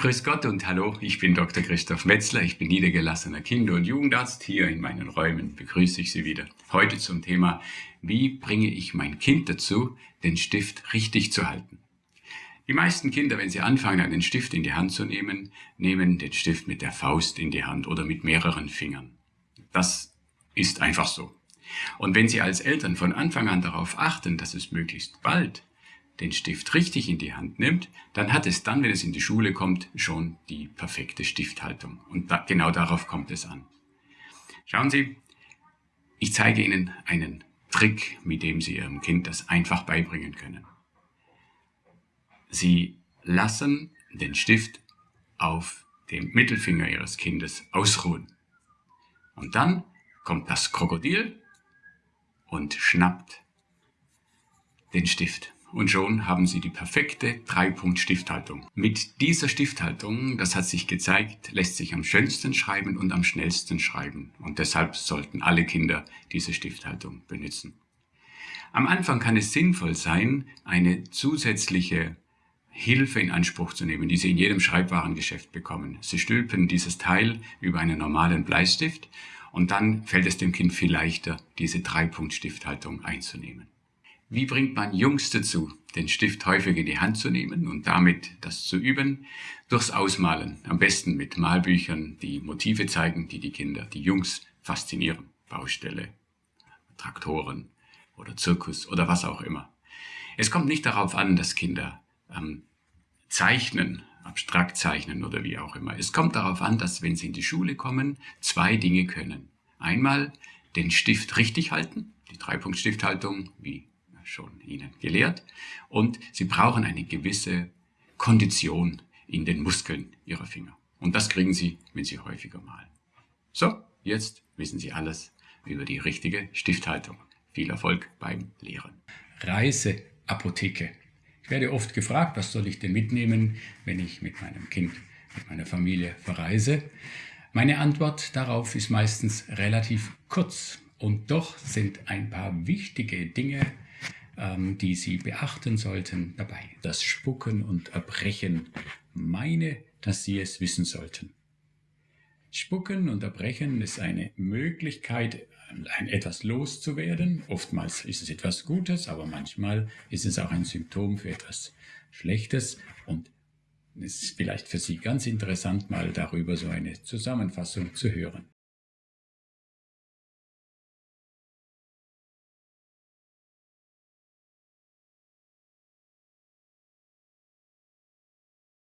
Grüß Gott und hallo, ich bin Dr. Christoph Metzler, ich bin niedergelassener Kinder- und Jugendarzt. Hier in meinen Räumen begrüße ich Sie wieder. Heute zum Thema, wie bringe ich mein Kind dazu, den Stift richtig zu halten? Die meisten Kinder, wenn sie anfangen, einen Stift in die Hand zu nehmen, nehmen den Stift mit der Faust in die Hand oder mit mehreren Fingern. Das ist einfach so. Und wenn Sie als Eltern von Anfang an darauf achten, dass es möglichst bald den Stift richtig in die Hand nimmt, dann hat es dann, wenn es in die Schule kommt, schon die perfekte Stifthaltung. Und da, genau darauf kommt es an. Schauen Sie, ich zeige Ihnen einen Trick, mit dem Sie Ihrem Kind das einfach beibringen können. Sie lassen den Stift auf dem Mittelfinger Ihres Kindes ausruhen. Und dann kommt das Krokodil und schnappt den Stift und schon haben Sie die perfekte Dreipunkt-Stifthaltung. Mit dieser Stifthaltung, das hat sich gezeigt, lässt sich am schönsten schreiben und am schnellsten schreiben. Und deshalb sollten alle Kinder diese Stifthaltung benutzen. Am Anfang kann es sinnvoll sein, eine zusätzliche Hilfe in Anspruch zu nehmen, die Sie in jedem Schreibwarengeschäft bekommen. Sie stülpen dieses Teil über einen normalen Bleistift und dann fällt es dem Kind viel leichter, diese Dreipunkt-Stifthaltung einzunehmen. Wie bringt man Jungs dazu, den Stift häufig in die Hand zu nehmen und damit das zu üben? Durchs Ausmalen, am besten mit Malbüchern, die Motive zeigen, die die Kinder, die Jungs faszinieren. Baustelle, Traktoren oder Zirkus oder was auch immer. Es kommt nicht darauf an, dass Kinder ähm, zeichnen, abstrakt zeichnen oder wie auch immer. Es kommt darauf an, dass wenn sie in die Schule kommen, zwei Dinge können. Einmal den Stift richtig halten, die Dreipunkt-Stifthaltung, wie schon Ihnen gelehrt. Und Sie brauchen eine gewisse Kondition in den Muskeln Ihrer Finger. Und das kriegen Sie, wenn Sie häufiger malen. So, jetzt wissen Sie alles über die richtige Stifthaltung. Viel Erfolg beim Lehren. Reiseapotheke. Ich werde oft gefragt, was soll ich denn mitnehmen, wenn ich mit meinem Kind, mit meiner Familie verreise. Meine Antwort darauf ist meistens relativ kurz. Und doch sind ein paar wichtige Dinge ähm, die Sie beachten sollten dabei. Das Spucken und Erbrechen. Meine, dass Sie es wissen sollten. Spucken und Erbrechen ist eine Möglichkeit, ein etwas loszuwerden. Oftmals ist es etwas Gutes, aber manchmal ist es auch ein Symptom für etwas Schlechtes. Und es ist vielleicht für Sie ganz interessant, mal darüber so eine Zusammenfassung zu hören.